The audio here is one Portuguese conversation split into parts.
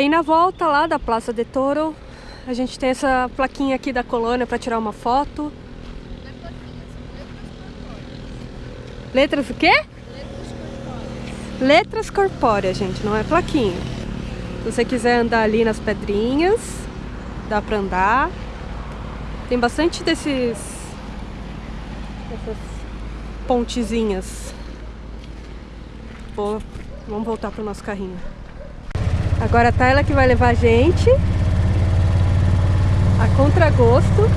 Aí na volta lá da Praça de Toro, a gente tem essa plaquinha aqui da colônia para tirar uma foto. Letras o quê? Letras corpóreas, gente, não é plaquinha. Se você quiser andar ali nas pedrinhas, dá pra andar. Tem bastante desses... Essas pontezinhas. Bom, vamos voltar pro nosso carrinho. Agora tá ela que vai levar a gente. A contragosto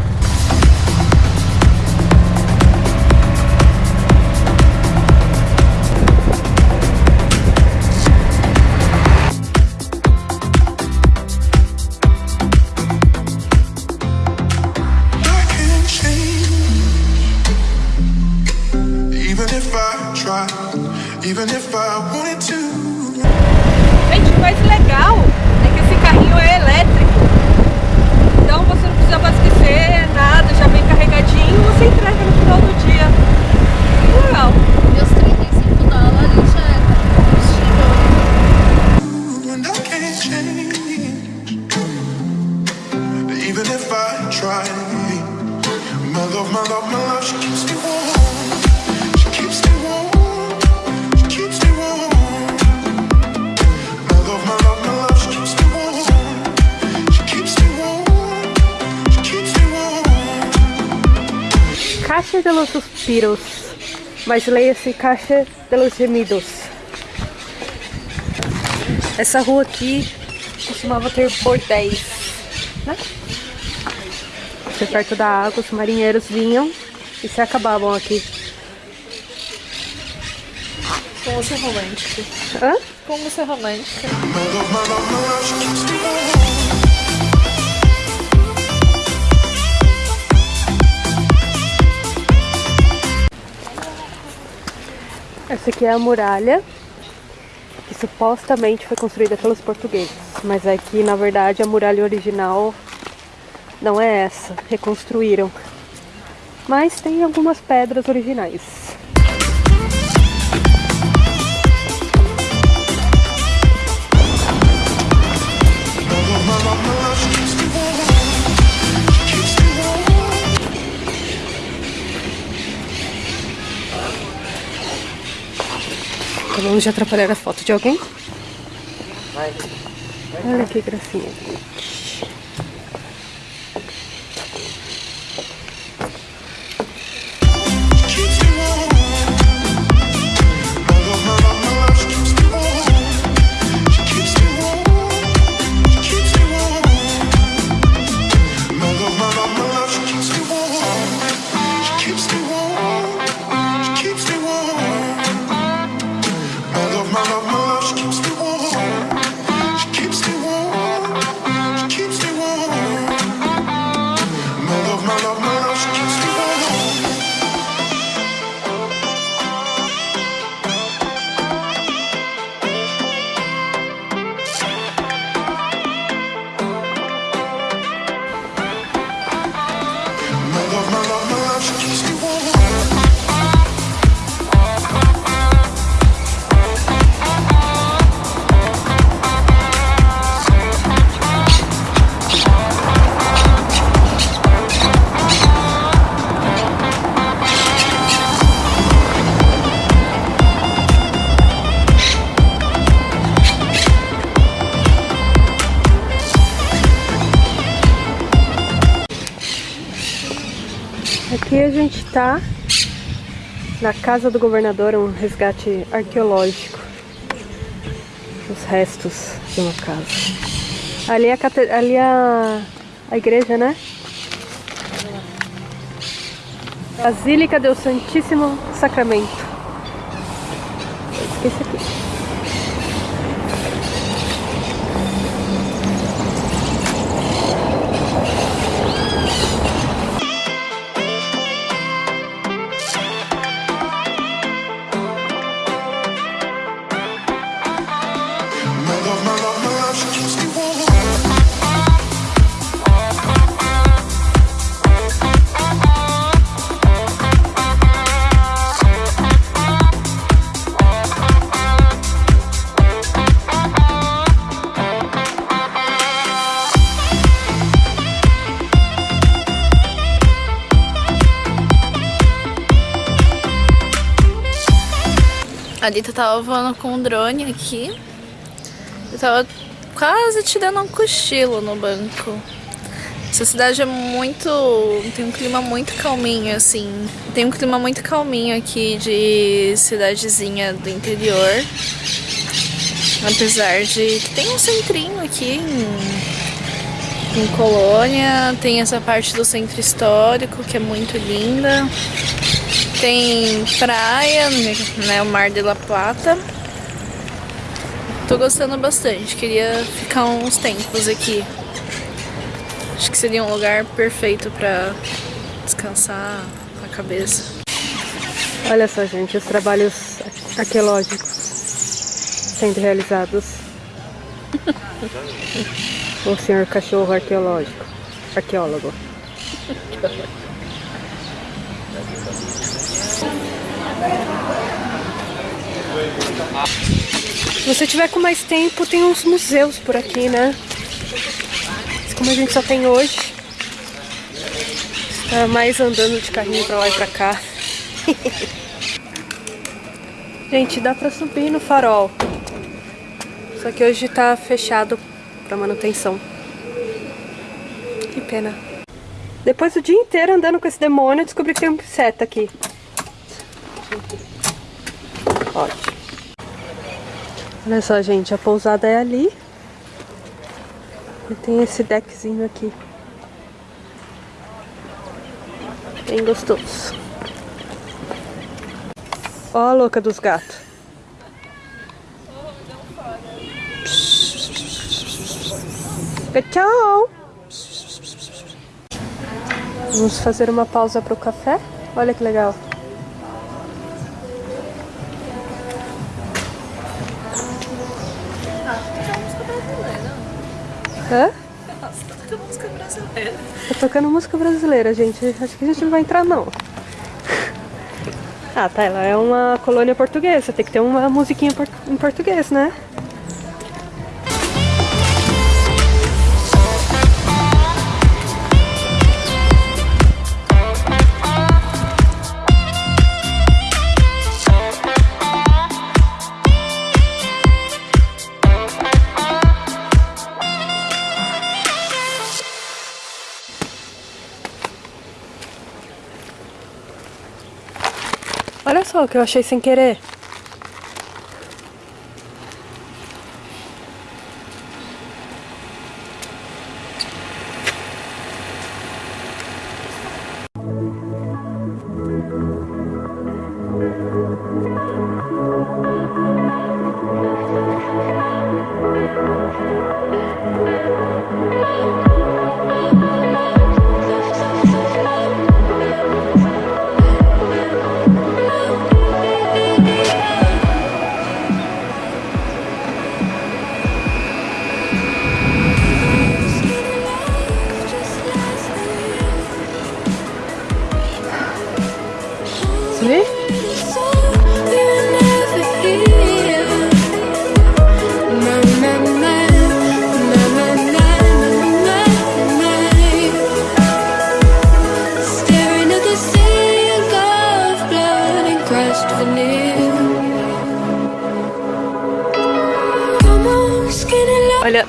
suspiros, mas leia-se Caixa de los gemidos. Essa rua aqui costumava ter bordéis, né? Porque perto da água os marinheiros vinham e se acabavam aqui. Como ser romântica. Hã? Como ser romântica. Essa aqui é a muralha, que supostamente foi construída pelos portugueses. Mas aqui, é na verdade, a muralha original não é essa, reconstruíram. Mas tem algumas pedras originais. Acabamos de atrapalhar a foto de alguém? Olha que gracinha. Está na casa do governador, um resgate arqueológico. Os restos de uma casa. Ali é a, ali é a, a igreja, né? Basílica do Santíssimo Sacramento. A Dita tava voando com um drone aqui. Eu tava quase tirando um cochilo no banco. Essa cidade é muito. tem um clima muito calminho, assim. Tem um clima muito calminho aqui de cidadezinha do interior. Apesar de que tem um centrinho aqui em, em Colônia, tem essa parte do centro histórico que é muito linda. Tem praia, né, o Mar de la Plata. Tô gostando bastante, queria ficar uns tempos aqui. Acho que seria um lugar perfeito pra descansar a cabeça. Olha só, gente, os trabalhos arqueológicos sendo realizados. o senhor cachorro arqueológico. Arqueólogo. Se você tiver com mais tempo, tem uns museus por aqui, né? Mas como a gente só tem hoje, tá mais andando de carrinho pra lá e pra cá. gente, dá pra subir no farol. Só que hoje tá fechado pra manutenção. Que pena. Depois do dia inteiro andando com esse demônio, descobri que tem um seta aqui. Ótimo. Olha só, gente, a pousada é ali. E tem esse deckzinho aqui. Bem gostoso. Ó a louca dos gatos. Tchau! Vamos fazer uma pausa para o café? Olha que legal. Hã? Nossa, tá tocando música brasileira. Tá tocando música brasileira, gente. Acho que a gente não vai entrar, não. Ah, tá. Ela é uma colônia portuguesa. Tem que ter uma musiquinha em português, né? Que eu achei sem querer.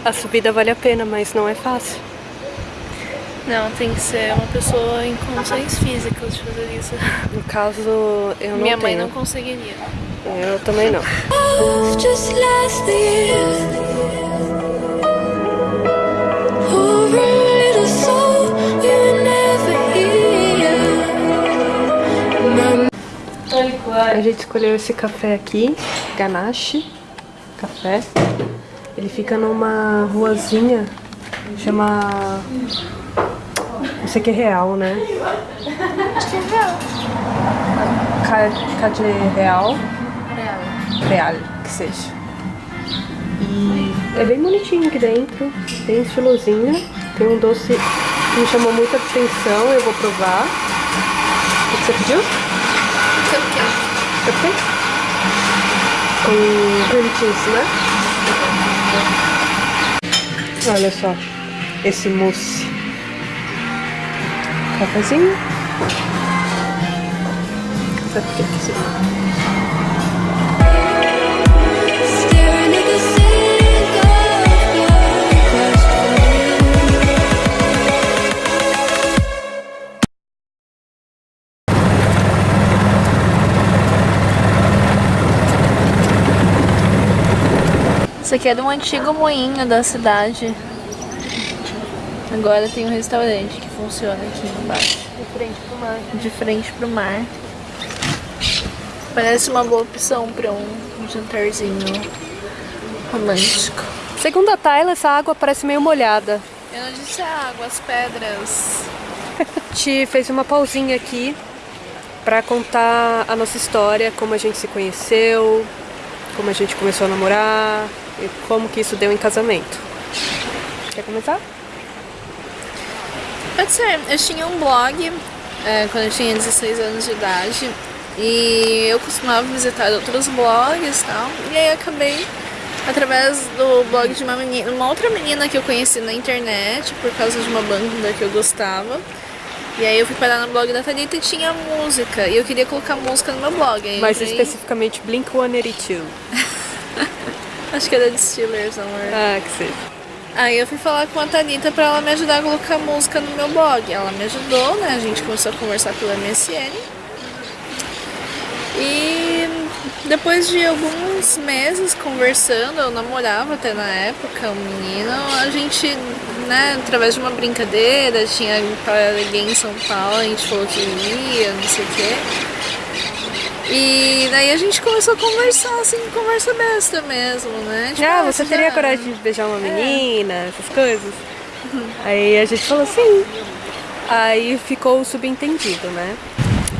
A subida vale a pena, mas não é fácil. Não, tem que ser uma pessoa em condições físicas de fazer isso. No caso, eu não Minha mãe tenho. não conseguiria. Eu também não. A gente escolheu esse café aqui, Ganache Café. Ele fica numa ruazinha, chama... Não sei que é real, né? É real. Ca- Cade Real. Real, que seja. E é bem bonitinho aqui dentro, bem estilosinho. Tem um doce que me chamou muita atenção, eu vou provar. O que você pediu? Cupcake? Com cream cheese, né? Olha só, esse mousse. Cafezinho. Cupcake, sim. Isso aqui é de um antigo moinho da cidade. Agora tem um restaurante que funciona aqui embaixo. De frente pro mar. De frente pro mar. Parece uma boa opção para um jantarzinho romântico. Segundo a Tayla, essa água parece meio molhada. Eu não disse a água, as pedras. A gente fez uma pausinha aqui para contar a nossa história, como a gente se conheceu, como a gente começou a namorar e como que isso deu em casamento. Quer começar? Pode ser. Eu tinha um blog é, quando eu tinha 16 anos de idade e eu costumava visitar outros blogs e tal. E aí acabei através do blog de uma menina, uma outra menina que eu conheci na internet por causa de uma banda que eu gostava. E aí eu fui parar no blog da Thalita e tinha música. E eu queria colocar música no meu blog. Aí Mais entrei- especificamente Blink 182. Acho que era de Steelers, amor. Ah, que seja. Aí eu fui falar com a Thalita pra ela me ajudar a colocar música no meu blog. Ela me ajudou, né? A gente começou a conversar pela MSN. E depois de alguns meses conversando, eu namorava até na época um menino, a gente, né, através de uma brincadeira, tinha alguém em São Paulo, a gente falou que ia, não sei o quê. E daí a gente começou a conversar, assim, conversa besta mesmo, né? Tipo, Ah, você já- teria coragem de beijar uma menina, essas coisas? Aí a gente falou sim. Aí ficou subentendido, né?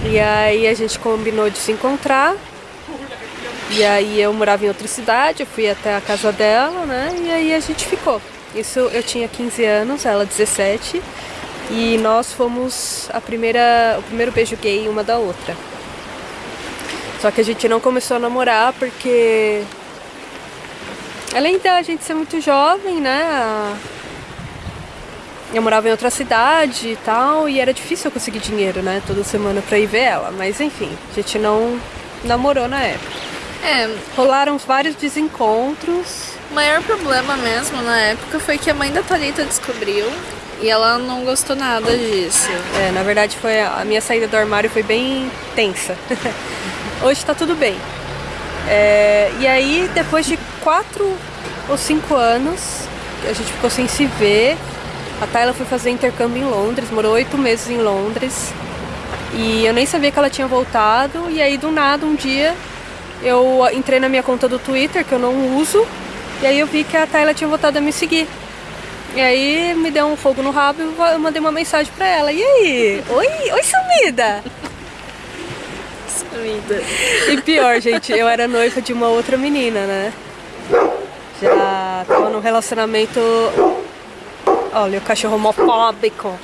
E aí a gente combinou de se encontrar. E aí eu morava em outra cidade, eu fui até a casa dela, né? E aí a gente ficou. Isso eu tinha 15 anos, ela 17. E nós fomos a primeira, o primeiro beijo gay uma da outra. Só que a gente não começou a namorar porque Além da gente ser muito jovem, né? Eu morava em outra cidade e tal, e era difícil eu conseguir dinheiro, né? Toda semana pra ir ver ela. Mas enfim, a gente não namorou na época. É, Rolaram vários desencontros. o maior problema mesmo na época foi que a mãe da Thalita descobriu e ela não gostou nada disso. É, na verdade foi a a minha saída do armário foi bem tensa. Hoje tá tudo bem. É, e aí, depois de quatro ou cinco anos, a gente ficou sem se ver. A Tayla foi fazer intercâmbio em Londres, morou oito meses em Londres. E eu nem sabia que ela tinha voltado. E aí, do nada, um dia, eu entrei na minha conta do Twitter, que eu não uso. E aí eu vi que a Tayla tinha voltado a me seguir. E aí me deu um fogo no rabo e eu mandei uma mensagem pra ela. E aí? Oi, oi sumida! E pior, gente, eu era noiva de uma outra menina, né? Já tava num relacionamento. Olha, o cachorro homofóbico.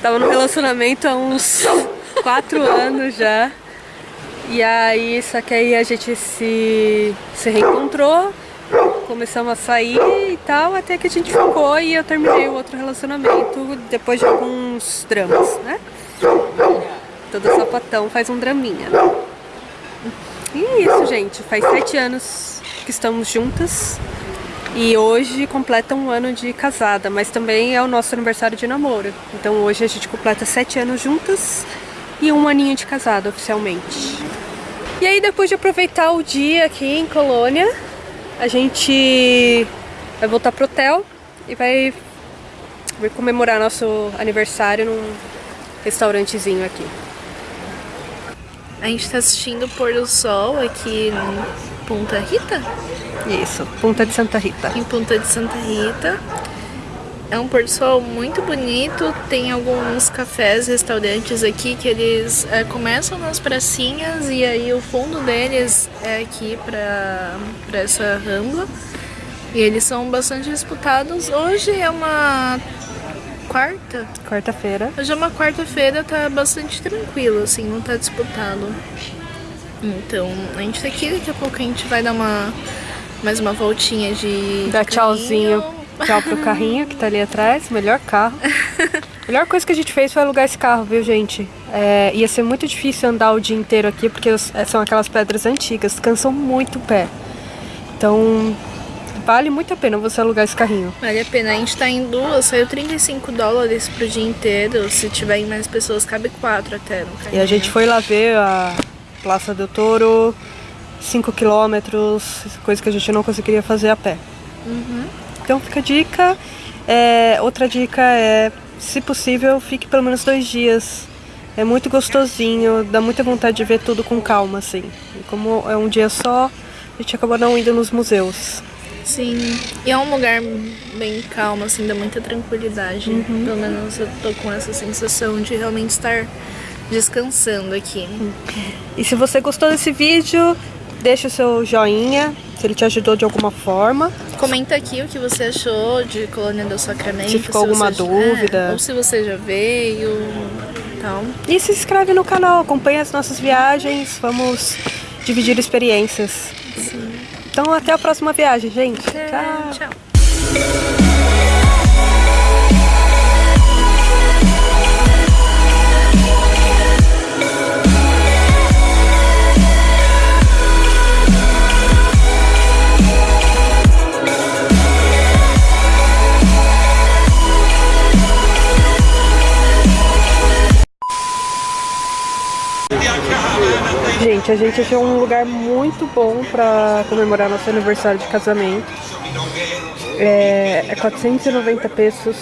Tava num relacionamento há uns quatro anos já. E aí, só que aí a gente se, se reencontrou, começamos a sair e tal, até que a gente ficou e eu terminei o outro relacionamento depois de alguns dramas, né? Todo sapatão faz um draminha. E é isso, gente. Faz sete anos que estamos juntas. E hoje completa um ano de casada, mas também é o nosso aniversário de namoro. Então hoje a gente completa sete anos juntas e um aninho de casada oficialmente. E aí depois de aproveitar o dia aqui em Colônia, a gente vai voltar pro hotel e vai, vai comemorar nosso aniversário num restaurantezinho aqui. A gente tá assistindo o pôr do sol aqui em Punta Rita? Isso, Punta de Santa Rita. Em Punta de Santa Rita. É um pôr do sol muito bonito. Tem alguns cafés, restaurantes aqui que eles é, começam nas pracinhas e aí o fundo deles é aqui pra, pra essa rambla. E eles são bastante disputados. Hoje é uma quarta. Quarta-feira. Hoje é uma quarta-feira, tá bastante tranquilo, assim, não tá disputado. Então, a gente tá aqui, daqui a pouco a gente vai dar uma mais uma voltinha de. Dá de tchauzinho. Tchau pro carrinho que tá ali atrás. Melhor carro. Melhor coisa que a gente fez foi alugar esse carro, viu, gente? É, ia ser muito difícil andar o dia inteiro aqui, porque é, são aquelas pedras antigas, cansam muito o pé. Então, vale muito a pena você alugar esse carrinho. Vale a pena. A gente tá em duas, saiu 35 dólares pro dia inteiro. Se tiver mais pessoas, cabe quatro até no E carrinho. a gente foi lá ver a Praça do Toro, 5 quilômetros, coisa que a gente não conseguiria fazer a pé. Então fica a dica. É, outra dica é, se possível, fique pelo menos dois dias. É muito gostosinho, dá muita vontade de ver tudo com calma, assim. E como é um dia só, a gente acabou não indo nos museus. Sim, e é um lugar bem calmo, assim, dá muita tranquilidade. Pelo menos eu tô com essa sensação de realmente estar descansando aqui. E se você gostou desse vídeo, deixa o seu joinha, se ele te ajudou de alguma forma. Comenta aqui o que você achou de Colônia do Sacramento. Se ficou alguma você- dúvida. é, ou se você já veio, tal. E se inscreve no canal, acompanha as nossas viagens, vamos dividir experiências. Então até a próxima viagem, gente. É, Tchau. tchau. A gente achou um lugar muito bom pra comemorar nosso aniversário de casamento. É, é 490 pesos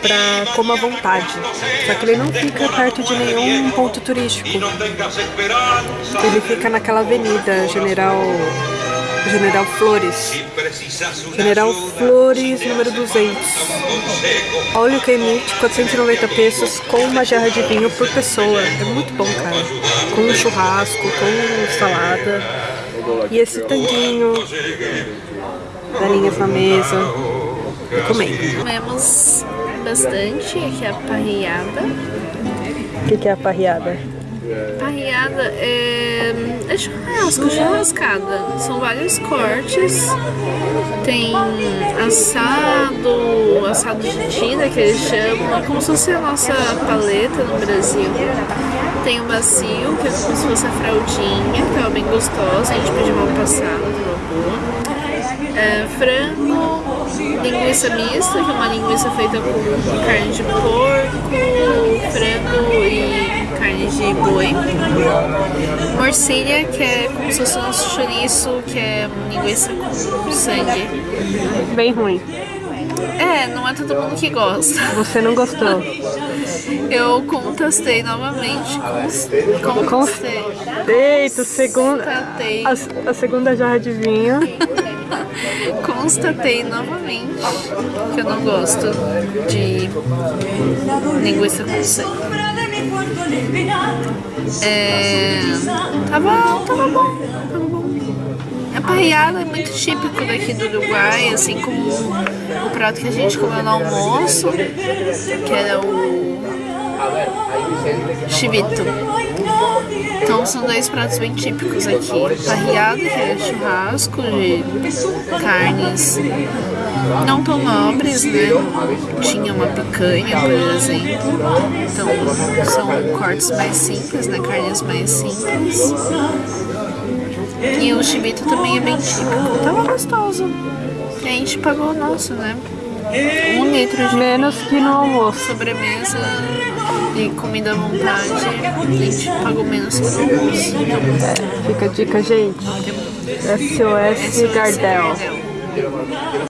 pra coma à vontade. Só que ele não fica perto de nenhum ponto turístico. Ele fica naquela avenida General General Flores. General Flores, número 200. Olha o que emite 490 pesos com uma jarra de vinho por pessoa. É muito bom, cara. Com um churrasco, com salada. E esse tanguinho. Galinhas na mesa. E comendo. Comemos bastante, aqui é a parriada. O que, que é a parriada? Parriada é, é churrasco, churrascada. São vários cortes. Tem assado, assado de tira que eles chamam. É como se fosse a nossa paleta no Brasil. Tem o macio, que é como se fosse a fraldinha, que tava bem gostosa. A gente pediu mal passado, tava boa. É, frango, linguiça mista, que é uma linguiça feita com carne de porco, frango e carne de boi. Morcilha, que é como se fosse nosso chouriço, que é linguiça com sangue. Bem ruim. É, não é todo mundo que gosta. Você não gostou? Eu contestei novamente. Contestei. Eita, segunda, a, a segunda jarra de vinho. Constatei novamente que eu não gosto de linguiça com sangue. É, tava, tava bom, tava bom. A parreada é muito típico daqui do Uruguai, assim como o prato que a gente comeu no almoço, que era o chivito. Então são dois pratos bem típicos aqui. Parriada, que é churrasco de carnes não tão nobres, né? Tinha uma picanha, por exemplo. Então são cortes mais simples, né? Carnes mais simples. E o chibito também é bem típico. Tava gostoso. E a gente pagou o nosso, né? Um litro de Menos que no almoço. sobremesa e comida à vontade. A gente pagou menos que no almoço. Então, Fica a dica, gente. SOS Gardel. Gardel.